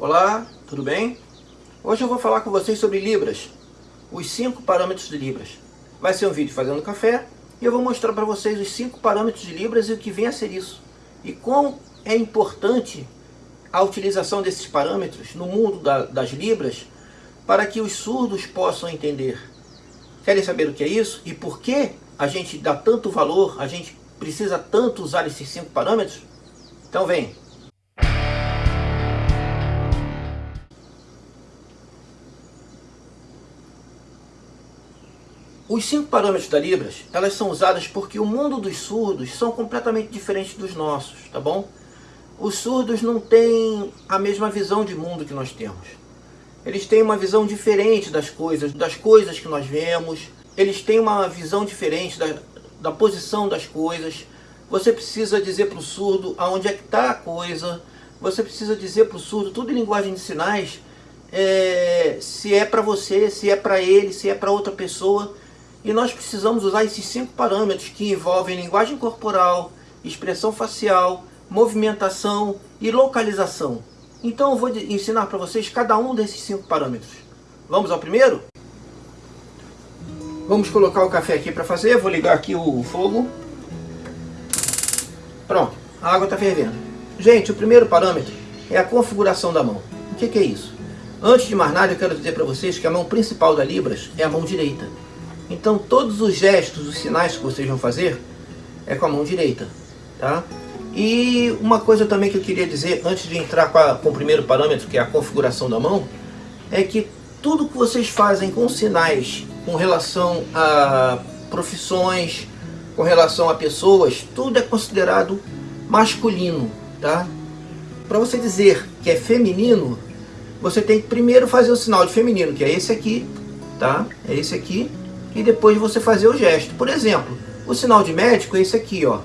Olá, tudo bem? Hoje eu vou falar com vocês sobre Libras, os cinco parâmetros de Libras. Vai ser um vídeo fazendo café e eu vou mostrar para vocês os cinco parâmetros de Libras e o que vem a ser isso. E quão é importante a utilização desses parâmetros no mundo da, das Libras para que os surdos possam entender. Querem saber o que é isso? E por que a gente dá tanto valor, a gente precisa tanto usar esses cinco parâmetros? Então vem! Os cinco parâmetros da Libras, elas são usadas porque o mundo dos surdos são completamente diferentes dos nossos, tá bom? Os surdos não têm a mesma visão de mundo que nós temos. Eles têm uma visão diferente das coisas, das coisas que nós vemos. Eles têm uma visão diferente da, da posição das coisas. Você precisa dizer para o surdo aonde é que está a coisa. Você precisa dizer para o surdo, tudo em linguagem de sinais, é, se é para você, se é para ele, se é para outra pessoa. E nós precisamos usar esses cinco parâmetros que envolvem linguagem corporal, expressão facial, movimentação e localização. Então eu vou ensinar para vocês cada um desses cinco parâmetros. Vamos ao primeiro? Vamos colocar o café aqui para fazer. Vou ligar aqui o fogo. Pronto, a água está fervendo. Gente, o primeiro parâmetro é a configuração da mão. O que, que é isso? Antes de mais nada, eu quero dizer para vocês que a mão principal da Libras é a mão direita. Então todos os gestos, os sinais que vocês vão fazer é com a mão direita, tá? E uma coisa também que eu queria dizer antes de entrar com, a, com o primeiro parâmetro, que é a configuração da mão, é que tudo que vocês fazem com sinais com relação a profissões, com relação a pessoas, tudo é considerado masculino, tá? Para você dizer que é feminino, você tem que primeiro fazer o sinal de feminino, que é esse aqui, tá? É esse aqui e depois você fazer o gesto. Por exemplo, o sinal de médico é esse aqui, ó.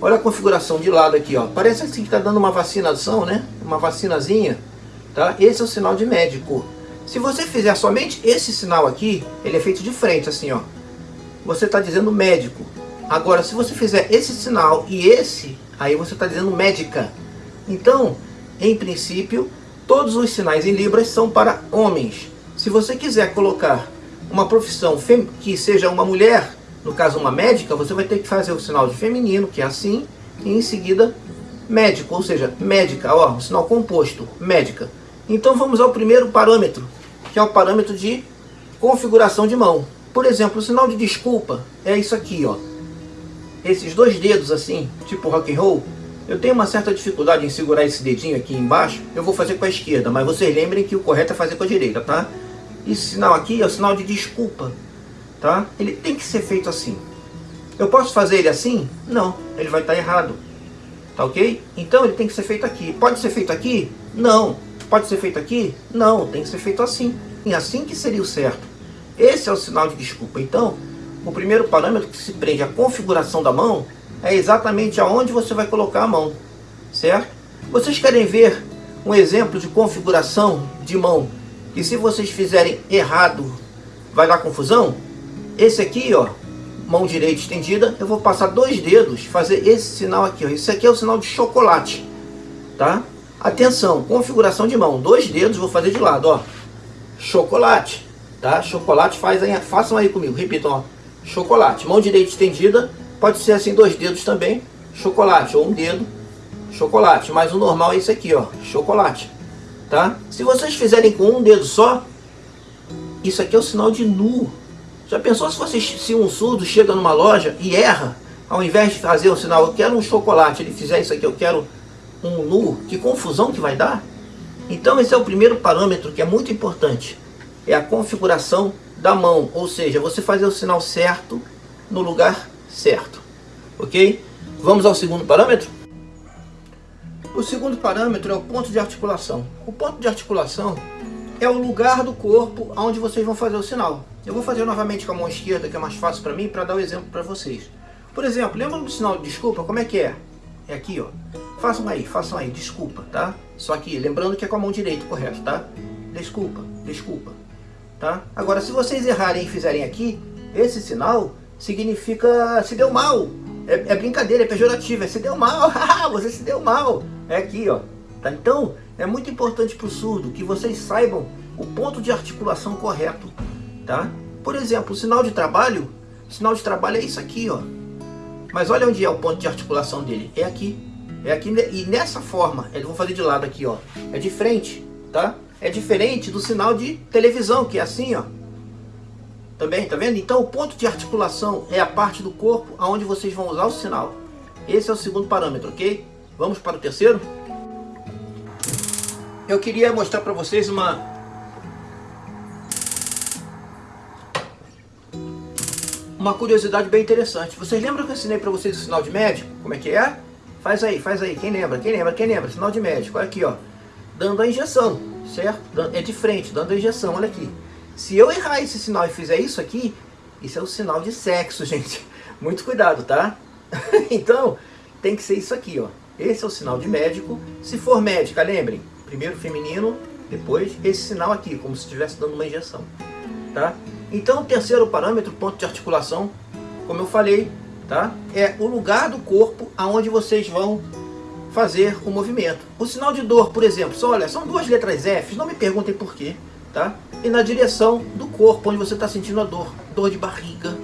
Olha a configuração de lado aqui, ó. Parece assim que está dando uma vacinação, né? Uma vacinazinha, tá? Esse é o sinal de médico. Se você fizer somente esse sinal aqui, ele é feito de frente, assim, ó. Você está dizendo médico. Agora, se você fizer esse sinal e esse, aí você está dizendo médica. Então, em princípio, todos os sinais em Libras são para homens. Se você quiser colocar uma profissão que seja uma mulher, no caso uma médica, você vai ter que fazer o sinal de feminino, que é assim, e em seguida médico, ou seja, médica, ó, sinal composto, médica. Então vamos ao primeiro parâmetro, que é o parâmetro de configuração de mão. Por exemplo, o sinal de desculpa é isso aqui, ó. Esses dois dedos assim, tipo rock and roll, eu tenho uma certa dificuldade em segurar esse dedinho aqui embaixo, eu vou fazer com a esquerda, mas vocês lembrem que o correto é fazer com a direita, tá? Esse sinal aqui é o sinal de desculpa, tá? Ele tem que ser feito assim. Eu posso fazer ele assim? Não, ele vai estar errado. Tá ok? Então ele tem que ser feito aqui. Pode ser feito aqui? Não. Pode ser feito aqui? Não, tem que ser feito assim. E assim que seria o certo. Esse é o sinal de desculpa. Então, o primeiro parâmetro que se prende à configuração da mão é exatamente aonde você vai colocar a mão. Certo? Vocês querem ver um exemplo de configuração de mão que se vocês fizerem errado, vai dar confusão? Esse aqui, ó, mão direita estendida, eu vou passar dois dedos, fazer esse sinal aqui, ó. Esse aqui é o sinal de chocolate, tá? Atenção, configuração de mão, dois dedos, vou fazer de lado, ó. Chocolate, tá? Chocolate, faz aí, façam aí comigo, repitam, ó. Chocolate, mão direita estendida, pode ser assim dois dedos também, chocolate, ou um dedo, chocolate. Mas o normal é esse aqui, ó, chocolate tá? Se vocês fizerem com um dedo só, isso aqui é o sinal de nu. Já pensou se, vocês, se um surdo chega numa loja e erra, ao invés de fazer o sinal, eu quero um chocolate, ele fizer isso aqui, eu quero um nu, que confusão que vai dar? Então esse é o primeiro parâmetro que é muito importante, é a configuração da mão, ou seja, você fazer o sinal certo no lugar certo, ok? Vamos ao segundo parâmetro? O segundo parâmetro é o ponto de articulação. O ponto de articulação é o lugar do corpo onde vocês vão fazer o sinal. Eu vou fazer novamente com a mão esquerda, que é mais fácil para mim, para dar o um exemplo para vocês. Por exemplo, lembra do sinal de desculpa? Como é que é? É aqui, ó. Façam aí, façam aí, desculpa, tá? Só que lembrando que é com a mão direita, correto, tá? Desculpa, desculpa, tá? Agora, se vocês errarem e fizerem aqui, esse sinal significa se deu mal, é, é, brincadeira, é pejorativo, é se deu mal, você se deu mal. É aqui, ó. Tá? Então, é muito importante para o surdo que vocês saibam o ponto de articulação correto. Tá? Por exemplo, o sinal de trabalho, o sinal de trabalho é isso aqui, ó. Mas olha onde é o ponto de articulação dele. É aqui. É aqui e nessa forma, eu vou fazer de lado aqui, ó. É de frente, tá? É diferente do sinal de televisão, que é assim, ó. Também, tá vendo? Então o ponto de articulação é a parte do corpo aonde vocês vão usar o sinal. Esse é o segundo parâmetro, ok? Vamos para o terceiro? Eu queria mostrar para vocês uma... Uma curiosidade bem interessante. Vocês lembram que eu ensinei para vocês o sinal de médico? Como é que é? Faz aí, faz aí. Quem lembra? Quem lembra? Quem lembra? Sinal de médico. Olha aqui, ó. Dando a injeção, certo? É de frente, dando a injeção. Olha aqui. Se eu errar esse sinal e fizer isso aqui, isso é um sinal de sexo, gente. Muito cuidado, tá? então, tem que ser isso aqui, ó. Esse é o sinal de médico. Se for médica, lembrem, primeiro feminino, depois esse sinal aqui, como se estivesse dando uma injeção, tá? Então, o terceiro parâmetro, ponto de articulação, como eu falei, tá? É o lugar do corpo aonde vocês vão fazer o movimento. O sinal de dor, por exemplo, só olha, são duas letras F, não me perguntem por quê, tá? E na direção do corpo, onde você está sentindo a dor. Dor de barriga,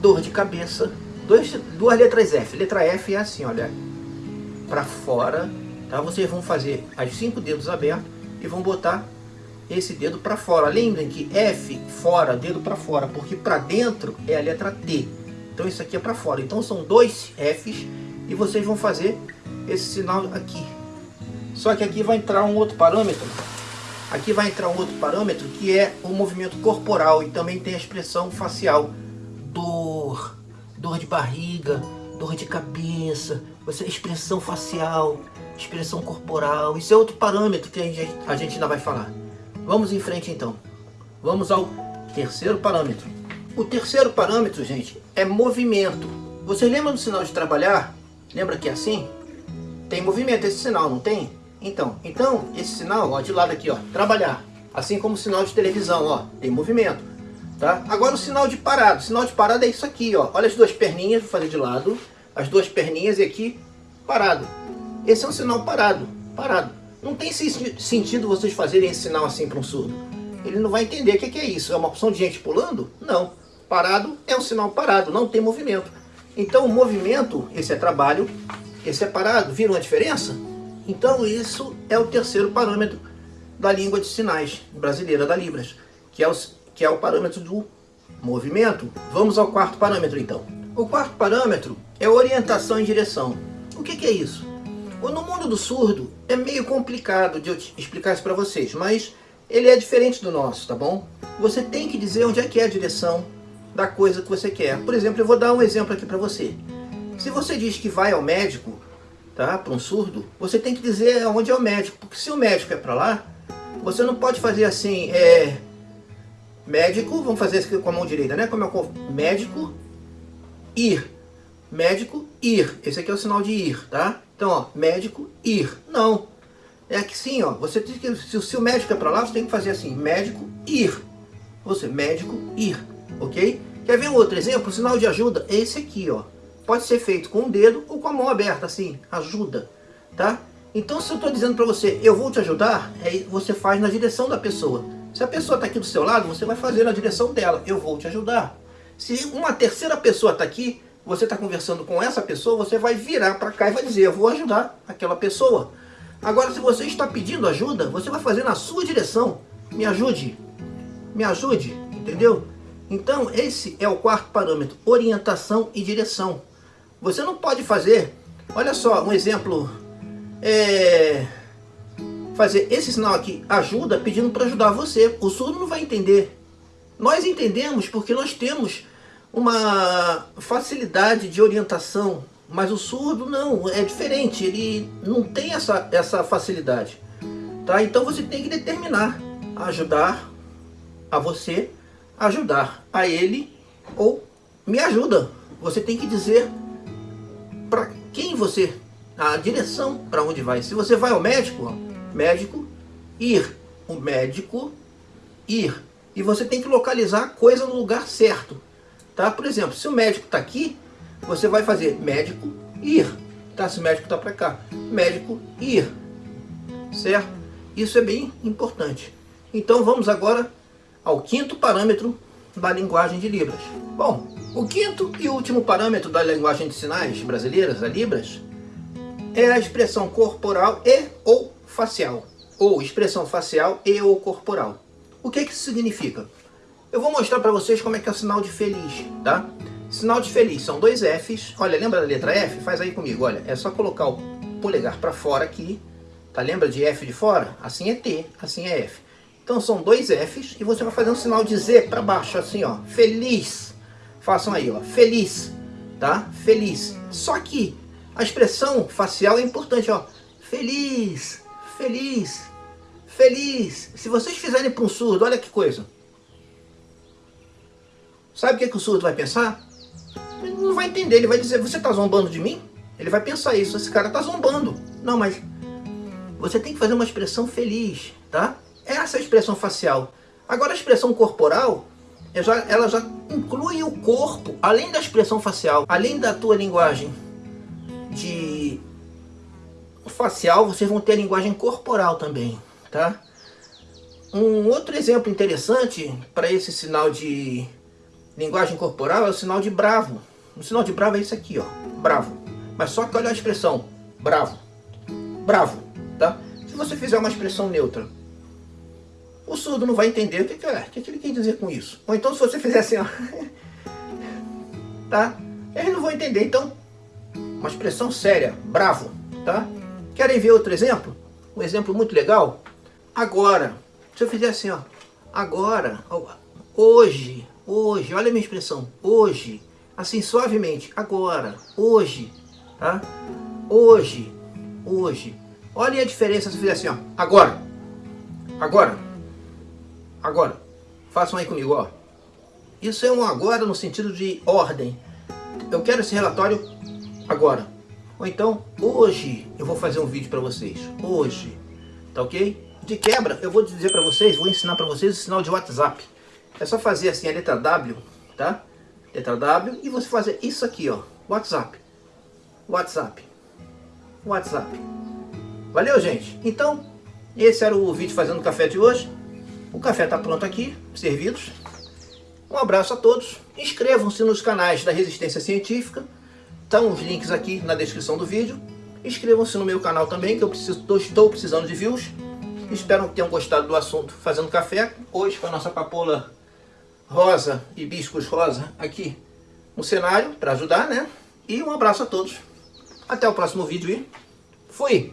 dor de cabeça. Dois, duas letras F. Letra F é assim, olha, para fora, tá? Vocês vão fazer as cinco dedos abertos e vão botar esse dedo para fora. Lembrem que F, fora, dedo para fora, porque para dentro é a letra T. Então isso aqui é para fora. Então são dois Fs e vocês vão fazer esse sinal aqui. Só que aqui vai entrar um outro parâmetro. Aqui vai entrar um outro parâmetro que é o movimento corporal e também tem a expressão facial. Dor, dor de barriga, dor de cabeça, você, expressão facial, expressão corporal. Isso é outro parâmetro que a gente, a gente ainda vai falar. Vamos em frente então. Vamos ao terceiro parâmetro. O terceiro parâmetro, gente, é movimento. Você lembra do sinal de trabalhar? Lembra que é assim? Tem movimento esse sinal, não tem? Então, então esse sinal, ó, de lado aqui, ó, trabalhar. Assim como o sinal de televisão, ó, tem movimento. Tá? Agora o sinal de parado. O sinal de parado é isso aqui, ó. Olha as duas perninhas, vou fazer de lado. As duas perninhas e aqui, parado. Esse é um sinal parado, parado. Não tem sentido vocês fazerem esse sinal assim para um surdo. Ele não vai entender o que é isso. É uma opção de gente pulando? Não. Parado é um sinal parado, não tem movimento. Então o movimento, esse é trabalho, esse é parado. Viram a diferença? Então isso é o terceiro parâmetro da língua de sinais brasileira da Libras, que é o, que é o parâmetro do movimento. Vamos ao quarto parâmetro então. O quarto parâmetro é orientação em direção. O que, que é isso? No mundo do surdo é meio complicado de eu explicar isso para vocês, mas ele é diferente do nosso, tá bom? Você tem que dizer onde é que é a direção da coisa que você quer. Por exemplo, eu vou dar um exemplo aqui para você. Se você diz que vai ao médico, tá? Para um surdo, você tem que dizer onde é o médico, porque se o médico é para lá, você não pode fazer assim, é, médico, vamos fazer isso com a mão direita, né? Como é o médico, ir, médico, ir, esse aqui é o sinal de ir, tá? Então, ó, médico, ir, não, é que sim, ó, você tem que, se, se o médico é para lá, você tem que fazer assim, médico, ir, você, médico, ir, ok? Quer ver um outro exemplo? O sinal de ajuda é esse aqui, ó, Pode ser feito com o dedo ou com a mão aberta, assim, ajuda, tá? Então se eu estou dizendo para você, eu vou te ajudar, é, você faz na direção da pessoa. Se a pessoa está aqui do seu lado, você vai fazer na direção dela, eu vou te ajudar. Se uma terceira pessoa está aqui, você está conversando com essa pessoa, você vai virar para cá e vai dizer, eu vou ajudar aquela pessoa. Agora, se você está pedindo ajuda, você vai fazer na sua direção. Me ajude, me ajude, entendeu? Então, esse é o quarto parâmetro, orientação e direção. Você não pode fazer, olha só, um exemplo, é, fazer esse sinal aqui, ajuda, pedindo para ajudar você. O surdo não vai entender. Nós entendemos porque nós temos uma facilidade de orientação, mas o surdo não, é diferente, ele não tem essa, essa facilidade. Tá? Então você tem que determinar, ajudar a você, ajudar a ele ou me ajuda. Você tem que dizer para quem você, a direção para onde vai. Se você vai ao médico, médico, ir. O médico, ir. E você tem que localizar a coisa no lugar certo. Tá? Por exemplo, se o médico está aqui, você vai fazer médico, ir. Tá? Se o médico está para cá, médico, ir. certo? Isso é bem importante. Então vamos agora ao quinto parâmetro da linguagem de Libras. Bom, o quinto e último parâmetro da linguagem de sinais brasileiras, a Libras, é a expressão corporal e ou facial, ou expressão facial e ou corporal. O que, que isso significa? Eu vou mostrar para vocês como é que é o sinal de feliz, tá? Sinal de feliz são dois Fs. Olha, lembra da letra F? Faz aí comigo, olha. É só colocar o polegar para fora aqui. Tá? Lembra de F de fora? Assim é T, assim é F. Então são dois Fs e você vai fazer um sinal de Z para baixo, assim, ó. Feliz. Façam aí, ó. Feliz. Tá? Feliz. Só que a expressão facial é importante, ó. Feliz. Feliz. Feliz. Se vocês fizerem para um surdo, olha que coisa. Sabe o que, que o surdo vai pensar? Ele não vai entender, ele vai dizer, você está zombando de mim? Ele vai pensar isso, esse cara está zombando. Não, mas você tem que fazer uma expressão feliz, tá? Essa é a expressão facial. Agora a expressão corporal, ela já inclui o corpo, além da expressão facial, além da tua linguagem de facial, vocês vão ter a linguagem corporal também, tá? Um outro exemplo interessante para esse sinal de linguagem corporal é o sinal de bravo. O sinal de bravo é isso aqui, ó, bravo. Mas só que olha a expressão, bravo, bravo, tá? Se você fizer uma expressão neutra, surdo não vai entender o que, que, é, o que, que ele quer dizer com isso. Ou então se você fizer assim, ó, tá? Eles não vão entender, então, uma expressão séria, bravo, tá? Querem ver outro exemplo? Um exemplo muito legal? Agora, se eu fizer assim, ó, agora, hoje, hoje, olha a minha expressão, hoje, assim suavemente, agora, hoje, tá? Hoje, hoje. Olha a diferença se eu fizer assim, ó, agora, agora, agora. Façam aí comigo, ó. Isso é um agora no sentido de ordem. Eu quero esse relatório agora. Ou então, hoje eu vou fazer um vídeo para vocês. Hoje, tá ok? De quebra, eu vou dizer para vocês, vou ensinar para vocês o sinal de WhatsApp. É só fazer assim a letra W, tá? Letra W e você fazer isso aqui, ó. WhatsApp. WhatsApp. WhatsApp. Valeu, gente? Então, esse era o vídeo fazendo café de hoje. O café está pronto aqui, servidos. Um abraço a todos. Inscrevam-se nos canais da Resistência Científica. Estão os links aqui na descrição do vídeo. Inscrevam-se no meu canal também, que eu preciso, estou precisando de views. Espero que tenham gostado do assunto Fazendo Café. Hoje com a nossa papoula rosa, hibiscus rosa aqui no cenário para ajudar, né? E um abraço a todos. Até o próximo vídeo e fui!